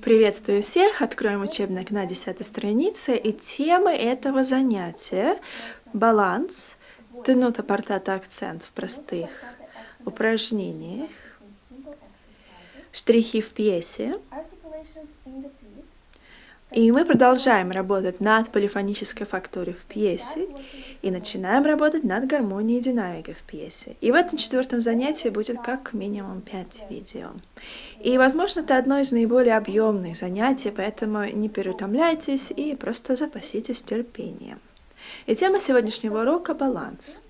Приветствую всех! Откроем учебник на 10 странице. И темы этого занятия – баланс, тянута портата акцент в простых упражнениях, штрихи в пьесе, и мы продолжаем работать над полифонической фактурой в пьесе и начинаем работать над гармонией и динамикой в пьесе. И в этом четвертом занятии будет как минимум 5 видео. И, возможно, это одно из наиболее объемных занятий, поэтому не переутомляйтесь и просто запаситесь терпением. И тема сегодняшнего урока – баланс.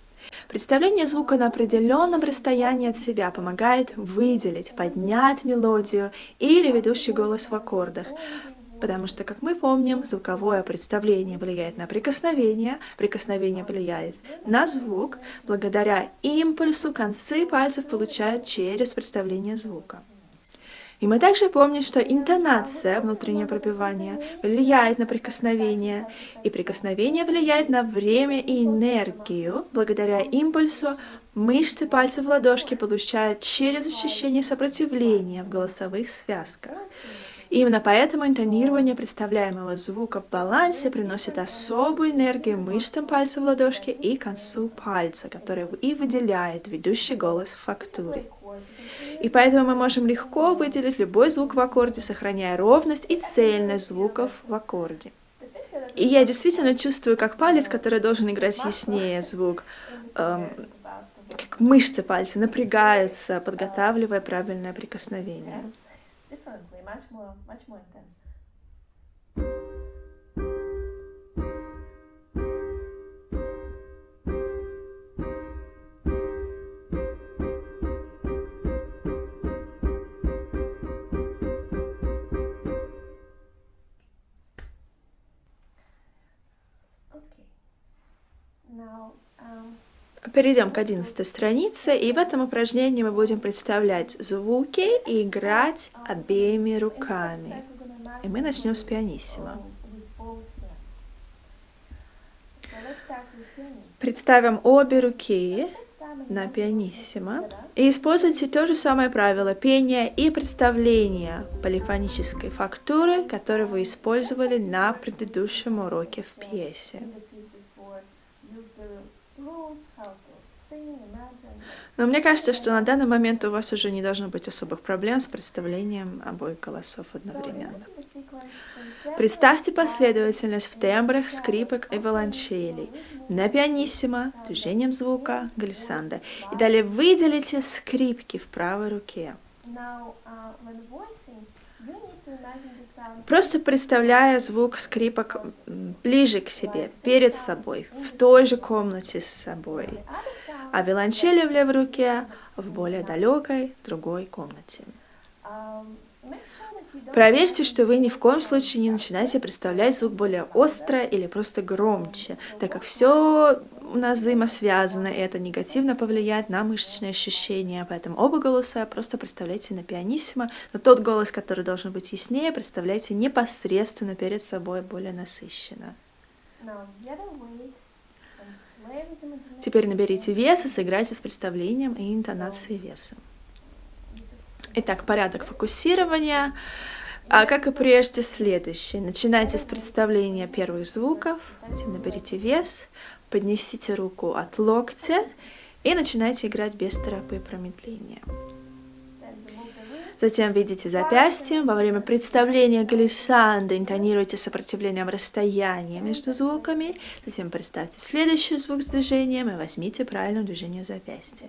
Представление звука на определенном расстоянии от себя помогает выделить, поднять мелодию или ведущий голос в аккордах, потому что, как мы помним, звуковое представление влияет на прикосновение, прикосновение влияет на звук, благодаря импульсу концы пальцев получают через представление звука. И мы также помним, что интонация, внутреннее пропевание, влияет на прикосновение, и прикосновение влияет на время и энергию. Благодаря импульсу мышцы пальцев в ладошке получают через ощущение сопротивления в голосовых связках. Именно поэтому интонирование представляемого звука в балансе приносит особую энергию мышцам пальца в ладошке и концу пальца, который и выделяет ведущий голос в фактуре. И поэтому мы можем легко выделить любой звук в аккорде, сохраняя ровность и цельность звуков в аккорде. И я действительно чувствую, как палец, который должен играть яснее звук, эм, как мышцы пальца напрягаются, подготавливая правильное прикосновение Перейдем к одиннадцатой странице, и в этом упражнении мы будем представлять звуки и играть обеими руками. И мы начнем с пианиссимо. Представим обе руки на пианиссимо и используйте то же самое правило пения и представления полифонической фактуры, которое вы использовали на предыдущем уроке в пьесе. Но мне кажется, что на данный момент у вас уже не должно быть особых проблем с представлением обоих голосов одновременно. Представьте последовательность в тембрах скрипок и виолончелей на пианиссимо с движением звука глиссанда. И далее выделите скрипки в правой руке. Просто представляя звук скрипок ближе к себе, перед собой, в той же комнате с собой, а виолончели в левой руке в более далекой другой комнате. Проверьте, что вы ни в коем случае не начинаете представлять звук более остро или просто громче, так как все у нас взаимосвязано, и это негативно повлияет на мышечные ощущения. Поэтому оба голоса просто представляйте на пианиссимо, но тот голос, который должен быть яснее, представляйте непосредственно перед собой более насыщенно. Теперь наберите вес и сыграйте с представлением и интонацией веса. Итак, порядок фокусирования. А как и прежде, следующий. Начинайте с представления первых звуков, наберите вес, поднесите руку от локтя и начинайте играть без торопы промедления. Затем видите запястьем. Во время представления глиссанда интонируйте сопротивлением расстояния между звуками. Затем представьте следующий звук с движением и возьмите правильное движение запястья.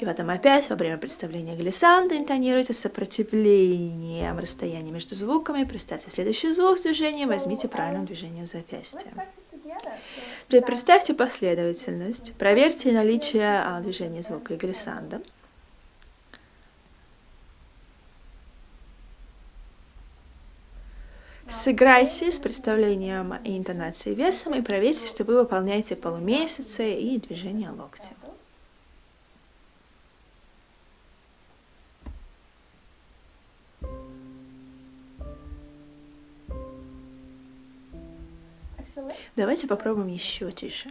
И потом опять во время представления глиссанда интонируйте сопротивлением расстояния между звуками. Представьте следующий звук с движением, возьмите правильное движение запястья. Теперь представьте последовательность. Проверьте наличие а, движения звука и глиссанда. Сыграйте с представлением и интонацией весом и проверьте, что вы выполняете полумесяцы и движение локтя. Давайте попробуем еще тише.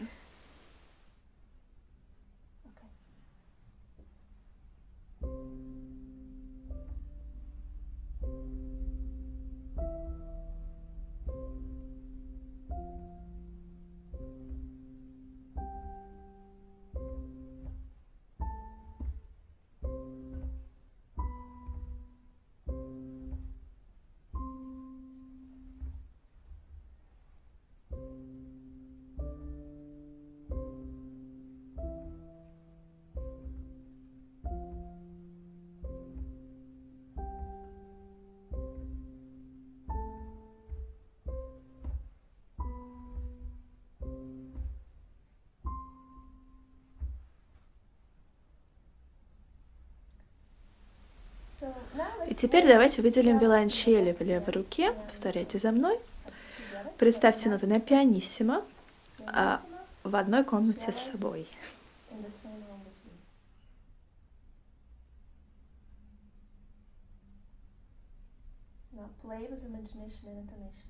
Теперь давайте выделим together. в левой руке. Повторяйте за мной. Представьте So ноты на пианиссимо а, в одной комнате с собой. Now play with imagination and intonation.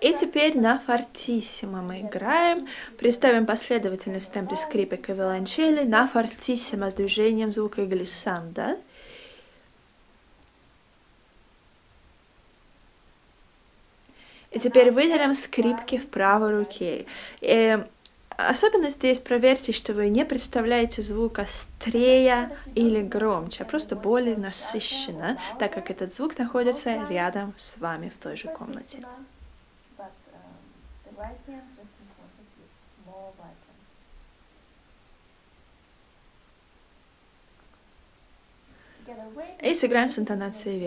И теперь на фортиссимо мы играем. Представим последовательность в темпе скрипок и виолончели на фортиссимо с движением звука глиссанда. И теперь выделим скрипки в правой руке. И особенно здесь проверьте, что вы не представляете звук острее или громче, а просто более насыщенно, так как этот звук находится рядом с вами в той же комнате. Right hand just in front of you, more way to И сыграем с интонацией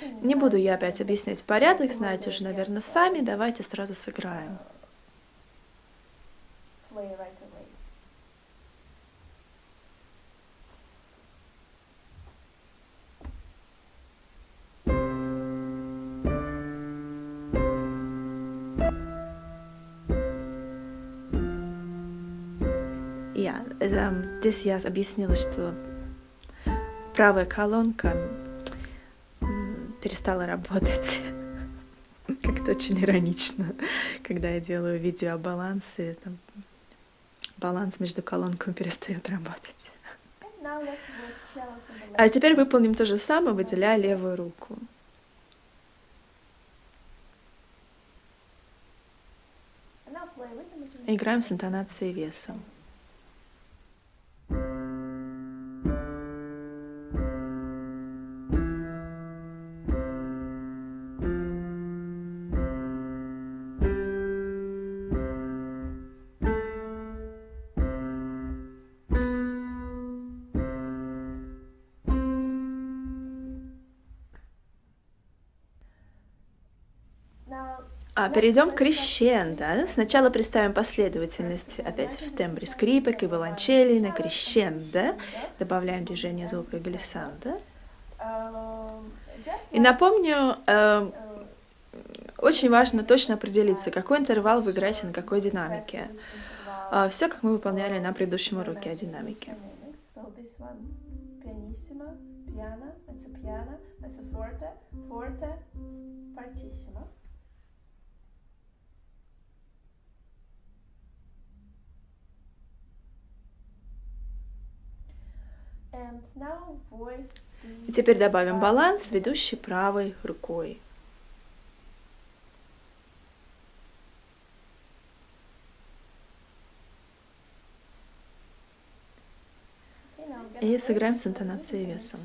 think Не буду я опять объяснять порядок, знаете уже, наверное, сами. Давайте сразу сыграем. Play right away. Я, эм, здесь я объяснила, что правая колонка перестала работать. Как-то очень иронично, когда я делаю видео о балансе, там, баланс между колонками перестает работать. А теперь выполним то же самое, выделяя левую руку. Играем с интонацией весом. Перейдем к крещендо. Сначала представим последовательность опять в тембре скрипок и виолончели на крещендо. Добавляем движение звука глиссанда. И напомню, э, uh, очень важно точно определиться, какой интервал вы играете на какой динамике. Все, как мы выполняли на предыдущем уроке о динамике. This one, pianissimo, piano, piano, mezzo forte, forte, fortissimo. And now voice И теперь добавим баланс, ведущий правой рукой. И сыграем с интонацией весом.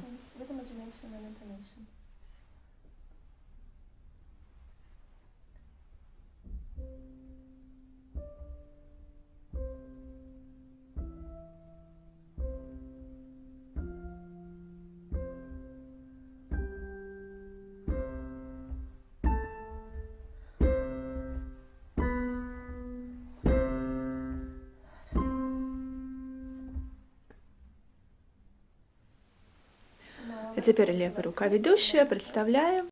А теперь левая рука ведущая. Представляем